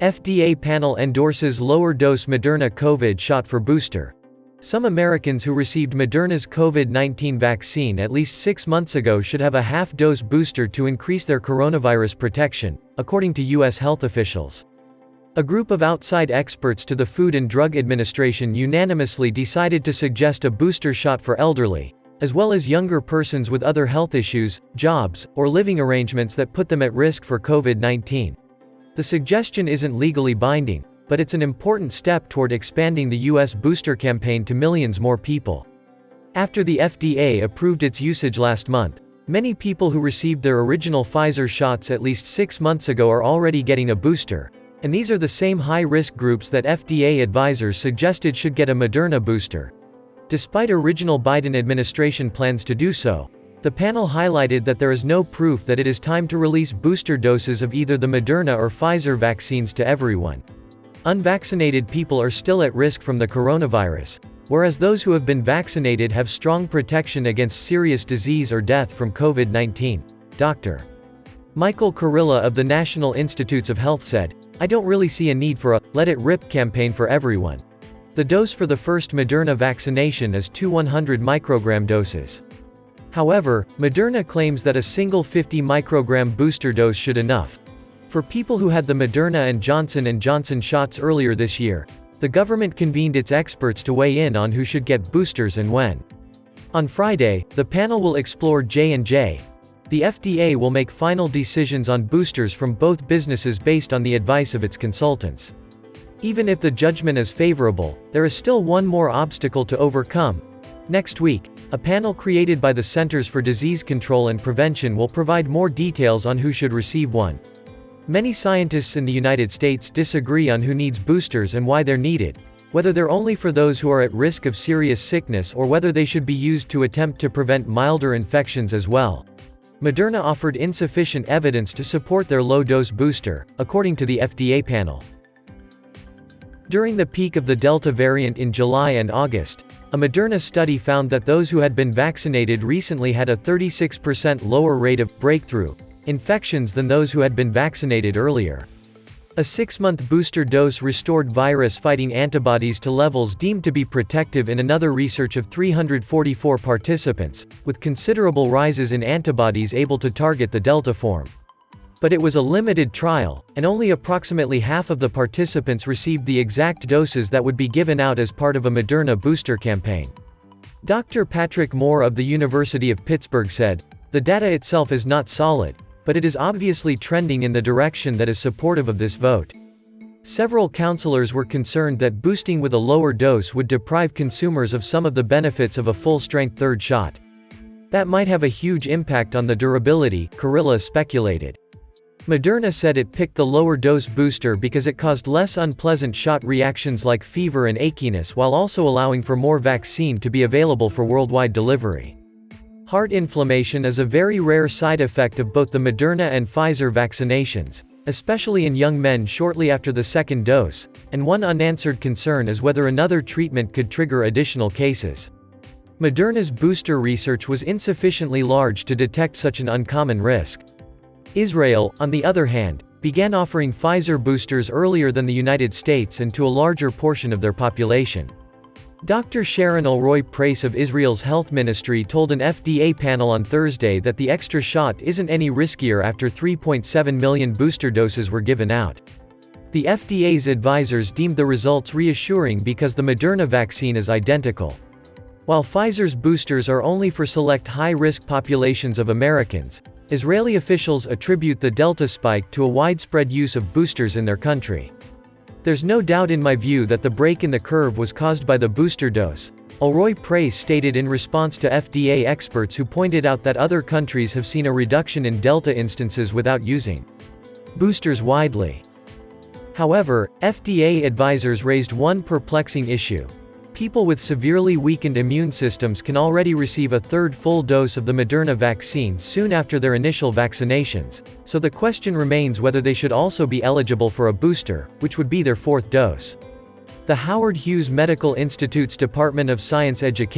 FDA panel endorses lower dose Moderna COVID shot for booster. Some Americans who received Moderna's COVID 19 vaccine at least six months ago should have a half dose booster to increase their coronavirus protection, according to U.S. health officials. A group of outside experts to the Food and Drug Administration unanimously decided to suggest a booster shot for elderly, as well as younger persons with other health issues, jobs, or living arrangements that put them at risk for COVID 19. The suggestion isn't legally binding, but it's an important step toward expanding the U.S. booster campaign to millions more people. After the FDA approved its usage last month, many people who received their original Pfizer shots at least six months ago are already getting a booster, and these are the same high-risk groups that FDA advisors suggested should get a Moderna booster. Despite original Biden administration plans to do so, the panel highlighted that there is no proof that it is time to release booster doses of either the Moderna or Pfizer vaccines to everyone. Unvaccinated people are still at risk from the coronavirus, whereas those who have been vaccinated have strong protection against serious disease or death from COVID-19. Dr. Michael Kurilla of the National Institutes of Health said, I don't really see a need for a let it rip campaign for everyone. The dose for the first Moderna vaccination is two 100 microgram doses. However, Moderna claims that a single 50 microgram booster dose should enough. For people who had the Moderna and Johnson & Johnson shots earlier this year, the government convened its experts to weigh in on who should get boosters and when. On Friday, the panel will explore J&J. The FDA will make final decisions on boosters from both businesses based on the advice of its consultants. Even if the judgment is favorable, there is still one more obstacle to overcome, Next week, a panel created by the Centers for Disease Control and Prevention will provide more details on who should receive one. Many scientists in the United States disagree on who needs boosters and why they're needed, whether they're only for those who are at risk of serious sickness or whether they should be used to attempt to prevent milder infections as well. Moderna offered insufficient evidence to support their low-dose booster, according to the FDA panel. During the peak of the Delta variant in July and August, a Moderna study found that those who had been vaccinated recently had a 36% lower rate of breakthrough infections than those who had been vaccinated earlier. A six-month booster dose restored virus-fighting antibodies to levels deemed to be protective in another research of 344 participants, with considerable rises in antibodies able to target the Delta form. But it was a limited trial, and only approximately half of the participants received the exact doses that would be given out as part of a Moderna booster campaign. Dr. Patrick Moore of the University of Pittsburgh said, The data itself is not solid, but it is obviously trending in the direction that is supportive of this vote. Several counselors were concerned that boosting with a lower dose would deprive consumers of some of the benefits of a full-strength third shot. That might have a huge impact on the durability, Kurilla speculated. Moderna said it picked the lower dose booster because it caused less unpleasant shot reactions like fever and achiness while also allowing for more vaccine to be available for worldwide delivery. Heart inflammation is a very rare side effect of both the Moderna and Pfizer vaccinations, especially in young men shortly after the second dose, and one unanswered concern is whether another treatment could trigger additional cases. Moderna's booster research was insufficiently large to detect such an uncommon risk. Israel, on the other hand, began offering Pfizer boosters earlier than the United States and to a larger portion of their population. Dr. Sharon Alroy-Preis of Israel's health ministry told an FDA panel on Thursday that the extra shot isn't any riskier after 3.7 million booster doses were given out. The FDA's advisors deemed the results reassuring because the Moderna vaccine is identical. While Pfizer's boosters are only for select high-risk populations of Americans, Israeli officials attribute the Delta spike to a widespread use of boosters in their country. There's no doubt in my view that the break in the curve was caused by the booster dose, Alroy-Preis stated in response to FDA experts who pointed out that other countries have seen a reduction in Delta instances without using boosters widely. However, FDA advisors raised one perplexing issue. People with severely weakened immune systems can already receive a third full dose of the Moderna vaccine soon after their initial vaccinations, so the question remains whether they should also be eligible for a booster, which would be their fourth dose. The Howard Hughes Medical Institute's Department of Science Education